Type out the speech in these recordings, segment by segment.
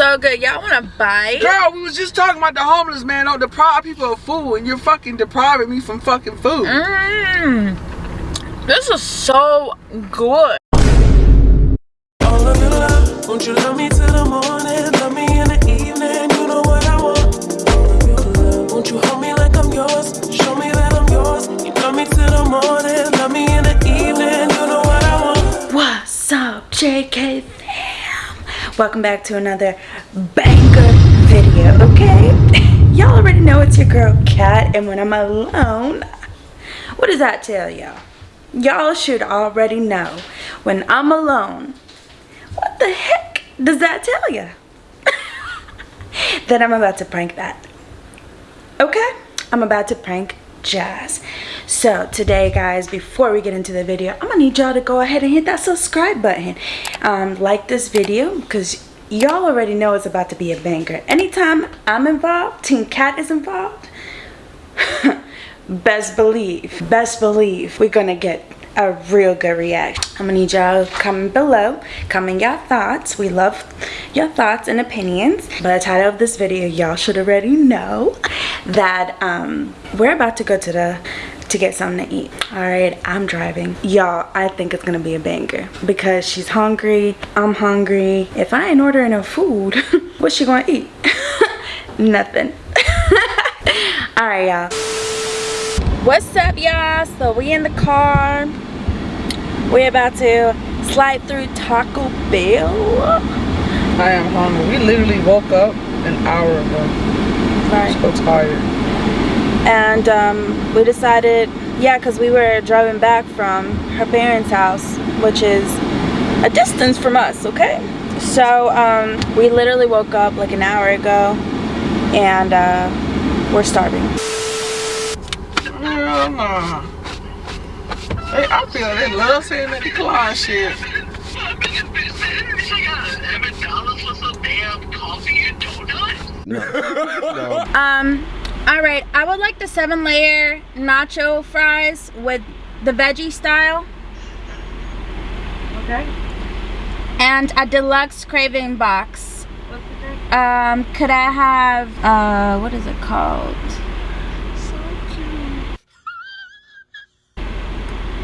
so good. Y'all want to bite? Girl, we was just talking about the homeless man oh, don't deprive people of food and you're fucking depriving me from fucking food. Mmm. This is so good. Won't you love me till the morning? Love me in the evening, you know what I want. Won't you hold me like I'm yours? Show me that I'm yours. You love me till the morning, love me in the evening, you know what I want. What's up, JK fam? Welcome back to another banger video, okay? Y'all already know it's your girl Kat, and when I'm alone, what does that tell y'all? Y'all should already know when I'm alone. What the heck does that tell you? that I'm about to prank that. Okay? I'm about to prank Jazz. So today guys, before we get into the video, I'm gonna need y'all to go ahead and hit that subscribe button. Um, like this video because y'all already know it's about to be a banger. Anytime I'm involved, Team Cat is involved, best believe, best believe we're gonna get a real good reaction. I'm gonna need y'all comment below, comment your thoughts. We love your thoughts and opinions. By the title of this video, y'all should already know that um, we're about to go to the to get something to eat all right i'm driving y'all i think it's gonna be a banger because she's hungry i'm hungry if i ain't ordering her food what's she gonna eat nothing all right y'all what's up y'all so we in the car we're about to slide through taco bell I am hungry. We literally woke up an hour ago. right So tired. and um, we decided yeah because we were driving back from her parents house which is a distance from us okay so um, we literally woke up like an hour ago and uh, we're starving Hell nah. Hey, I feel like they love saying that decline shit. um all right i would like the seven layer nacho fries with the veggie style Okay. and a deluxe craving box What's the drink? um could i have uh what is it called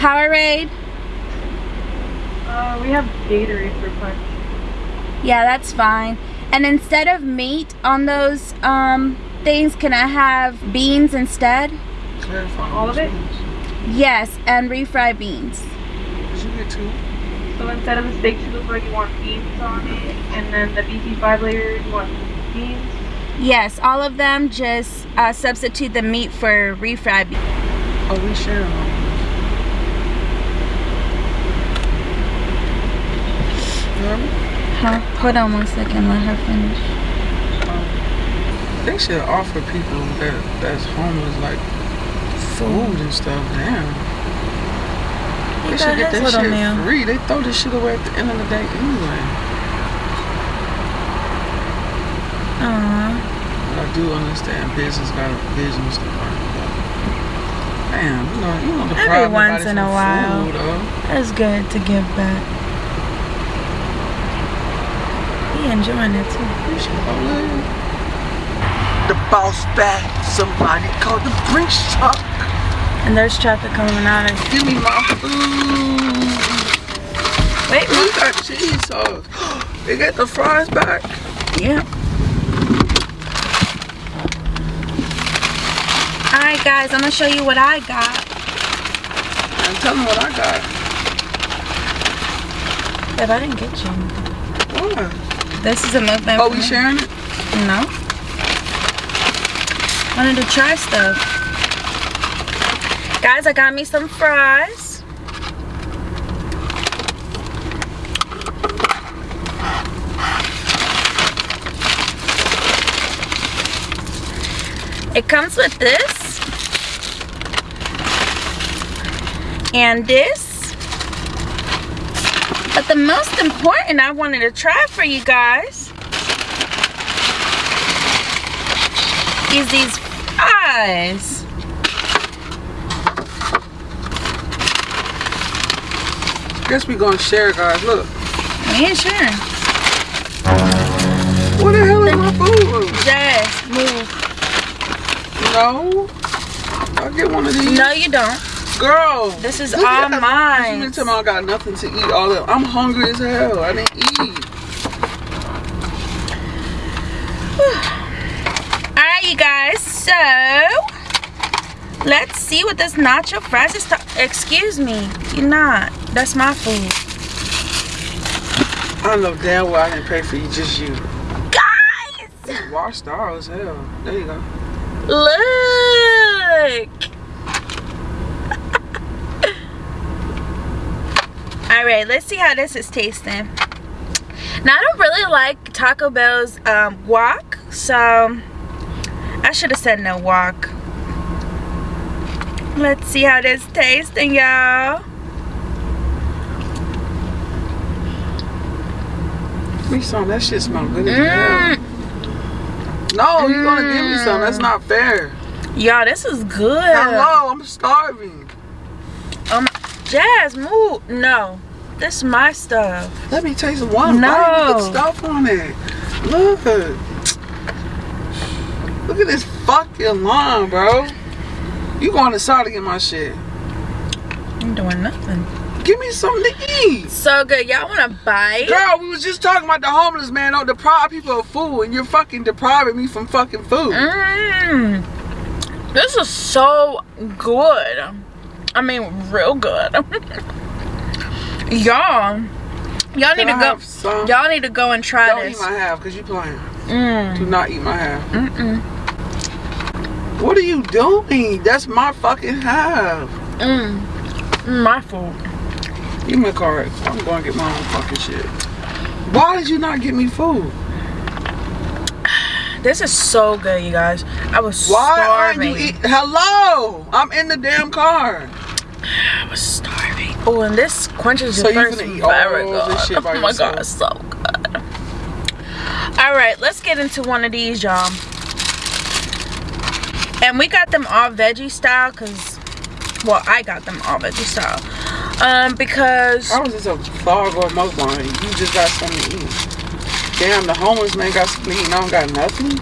powerade Uh, we have Gatorade for punch. yeah that's fine and instead of meat on those um things can i have beans instead Clarify. All of it? yes and refried beans Did you get two? So instead of the steak like you want beans on it, and then the beefy five layers, you want beans. yes all of them just uh, substitute the meat for refried beans Oh, we sharing all this. Remember? Huh? hold on one second let her finish They should offer people that that's homeless like food and stuff. Damn. They should get that shit meal. free. They throw this shit away at the end of the day anyway. Aww. But I do understand business got a business to run. Damn, you know, you know the Every once in a while. Food, though. It's good to give back. He enjoying it too. You should go live. The boss back. Somebody called the Brinks truck. And there's traffic coming out of Give me my food. Wait, We got cheese sauce. They got the fries back. Yeah. Alright guys, I'm gonna show you what I got. And tell them what I got. But I didn't get you. What? This is a movement. Oh, we sharing it? No. Wanted to try stuff. Guys, I got me some fries. It comes with this. And this. But the most important I wanted to try for you guys is these fries. Guess we gonna share, guys. Look. me and Sharon. What the hell is my food? Jazz, move. No. I get one of these. No, you don't. Girl. This is all mine. You me I got nothing to eat all that. I'm hungry as hell. I didn't eat. All right, you guys. So let's see what this nacho fries is. Excuse me. You're not. That's my food. I know damn well I didn't pay for you, just you. Guys, Washed out as hell. There you go. look. Let's see how this is tasting. Now I don't really like Taco Bell's um, guac, so I should have said no guac. Let's see how this tasting, y'all. Me some. That shit smell good as hell. Mm. No, you're gonna give me some. That's not fair. Y'all, this is good. Hello, I'm starving. Um, Jazz, move. No, this is my stuff. Let me taste one. No. Why you put stuff on it? Look. Look at this fucking line, bro. You going inside to get my shit. I'm doing nothing. Give me something to eat. So good. Y'all want to bite? Girl, we was just talking about the homeless man don't deprive people of food and you're fucking depriving me from fucking food. Mmm. This is so good. I mean, real good. y'all, y'all need to go. Y'all need to go and try Don't this. eat my half because you playing. Mm. Do not eat my half. Mm-mm. What are you doing? That's my fucking half. Mm. My fault. Give me a card. I'm going to get my own fucking shit. Why did you not get me food? This is so good, you guys. I was Why starving. aren't you eat? Hello, I'm in the damn car. I was starving. Oh, and this quenches So your you thirst finna eat all very this good. shit by oh my yourself? god, so good. All right, let's get into one of these, y'all. And we got them all veggie style, cause, well, I got them all veggie style, um, because I was just a vlog or mukbang. You just got something to eat. Damn, the homeless man got something to eat and I don't got nothing.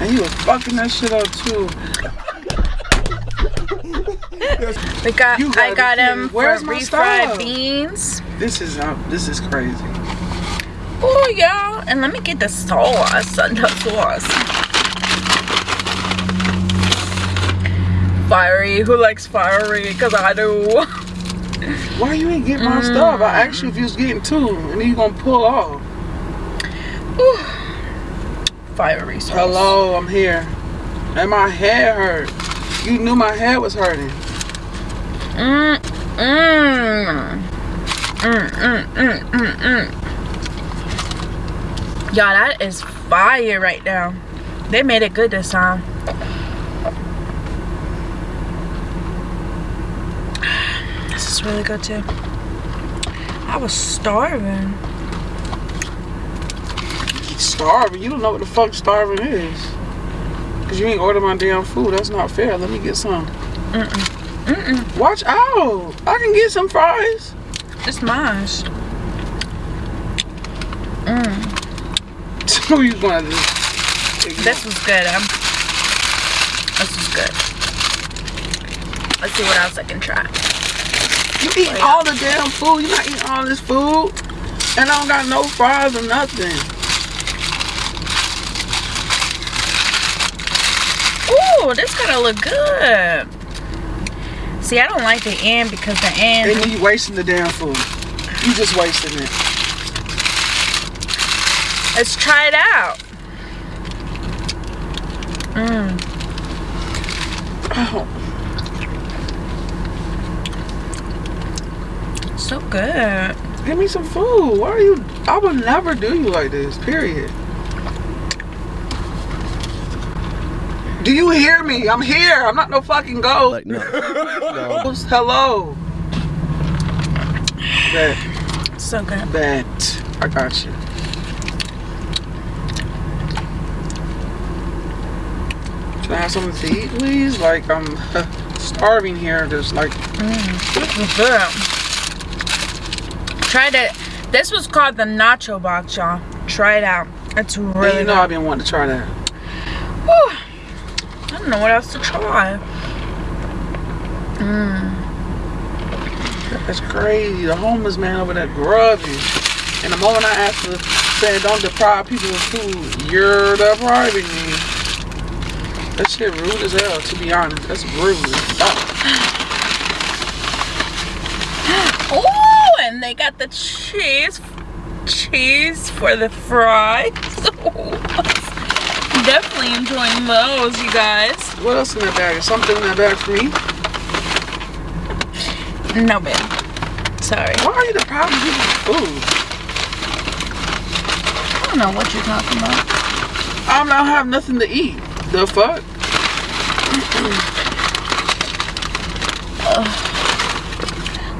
And he was fucking that shit up too. We got, You I got him got be them kidding. for Where's my refried style? beans. This is uh, this is crazy. Oh, y'all, and let me get the sauce, the sauce. Fiery, who likes fiery? Cause I do. Why you ain't get my stuff? I asked you if you was getting two, and then you gonna pull off. Fiery sauce. Hello, I'm here. And my head hurt. You knew my head was hurting. Mm, mm. Mm, mm, mm, mm, mm. Y'all, that is fire right now. They made it good this time. This is really good too. I was starving. Starving. You don't know what the fuck starving is. Cause you ain't order my damn food. That's not fair. Let me get some. Mm-mm. Watch out. I can get some fries. It's mine. Mm. So you gonna do? This was good. Um, this was good. Let's see what else I can try. You eating all the damn food. You not eating all this food. And I don't got no fries or nothing. Ooh, this gonna look good. See, I don't like the end because the end. then you wasting the damn food. You just wasting it. Let's try it out. Mmm. Oh, So good. give me some food. Why are you? I would never do you like this. Period. Do you hear me? I'm here. I'm not no fucking ghost. Like, no. no. Hello. Bet. So good. Bet. I got you. Can I have something to eat, please? Like, I'm starving here. Just like, This was good. Try that. This was called the nacho box, y'all. Try it out. It's and really you know good. I've been wanting to try that. Whew. Don't know what else to try. Mmm. That's crazy. The homeless man over there grubbing. And the moment I asked to say don't deprive people of food, you're depriving me. That shit rude as hell, to be honest. That's rude. Oh, and they got the cheese cheese for the fries. Definitely enjoying those, you guys. What else in that bag? Is something in that bag for me? No, babe. Sorry. Why are you the problem with food? I don't know what you're talking about. I'm not have nothing to eat. The fuck?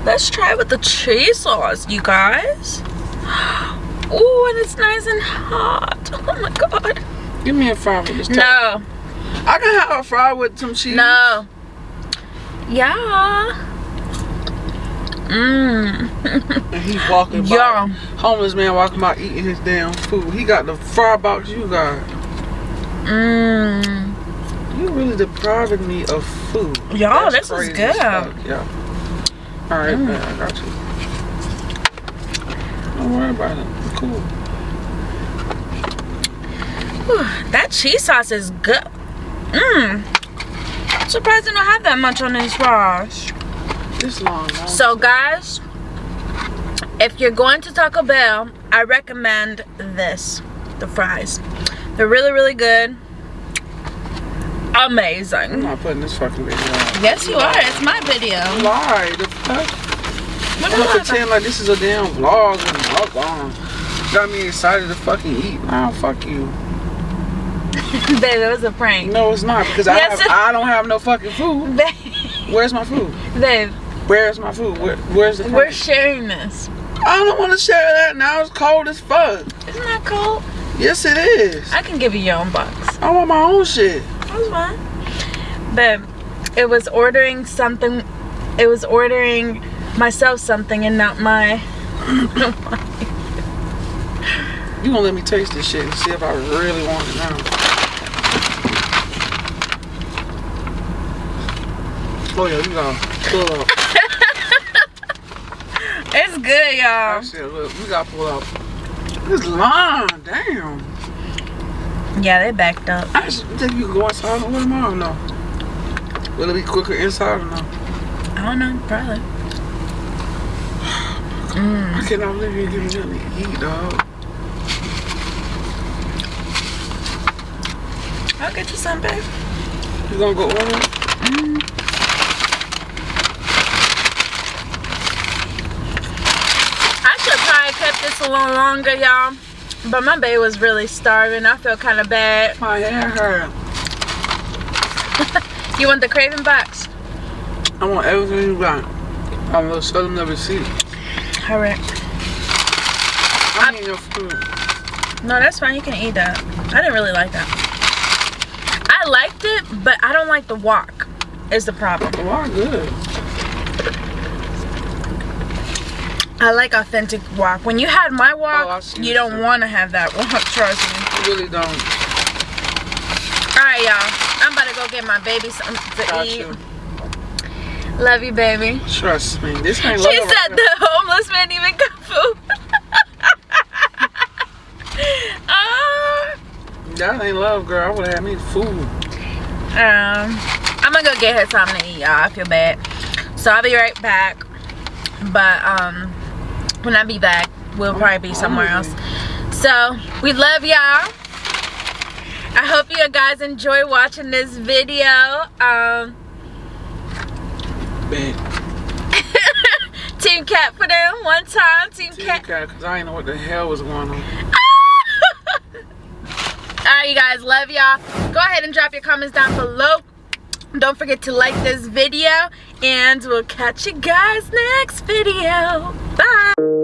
Let's try with the cheese sauce, you guys. Oh, and it's nice and hot. Oh my god. Give me a fry with this. No. I can have a fry with some cheese. No. Yeah. Mmm. And he's walking by. Yeah. Homeless man walking by eating his damn food. He got the fry box you got. Mmm. You really depriving me of food. Y'all, this is good. Yeah. Alright, Mm. man, I got you. Don't worry about it. Cool. Whew, that cheese sauce is good. Mmm. Surprised I don't have that much on these fries. This long. So guys, if you're going to Taco Bell, I recommend this, the fries. They're really, really good. Amazing. I'm not putting this fucking video on. Yes, you are. It's my video. Lie. The fuck? What I'm gonna pretend like this is a damn vlog and mukbang. Got me excited to fucking eat. Nah, fuck you. Babe, it was a prank. No, it's not because Yes, I have, I don't have no fucking food. Babe, Where's my food? babe, Where's my food? Where, where's the? we're food? sharing this. I don't want to share that now. It's cold as fuck. Isn't that cool? Yes, it is. I can give you your own box. I want my own shit. That's fine. Babe, it was ordering something. It was ordering myself something and not my. You gonna let me taste this shit and see if I really want it now? Oh yeah, you gotta pull up. It's good, y'all. Actually, look, we gotta pull up. This line, damn. Yeah, they backed up. I just think you can go inside and with them. I don't know. Will it be quicker inside or no? I don't know, probably. I cannot believe you give me nothing to eat, dog. I'll get you some, babe. You gonna go order? Mm-hmm. I should probably kept this a little longer, y'all. But my baby was really starving. I feel kind of bad. Oh, my hair hurt. You want the craving box? I want everything you got. I'm gonna show them the receipt. All right. I need your food. No, that's fine. You can eat that. I didn't really like that. I liked it, but I don't like the guac. Is the problem. Oh, wow, good. I like authentic guac. When you had my Oh, guac, see you don't want to have that guac. Trust me. You really don't. All right, y'all. I'm about to go get my baby something to Got eat. you. Love you, baby. Trust me. This ain't She love right said the homeless man even got food. Ah. now. That ain't love, girl. I would have had me food. um, I'm gonna go get her something to eat, y'all. I feel bad. So I'll be right back. But um, when I be back, we'll probably be somewhere else. So we love y'all. I hope you guys enjoy watching this video. Um. Team Cat for them one time. Team Team Cat. cat, cause I didn't know what the hell was going on. Alright, you guys, love y'all. Go ahead and drop your comments down below. Don't forget to like this video, and we'll catch you guys next video. Bye.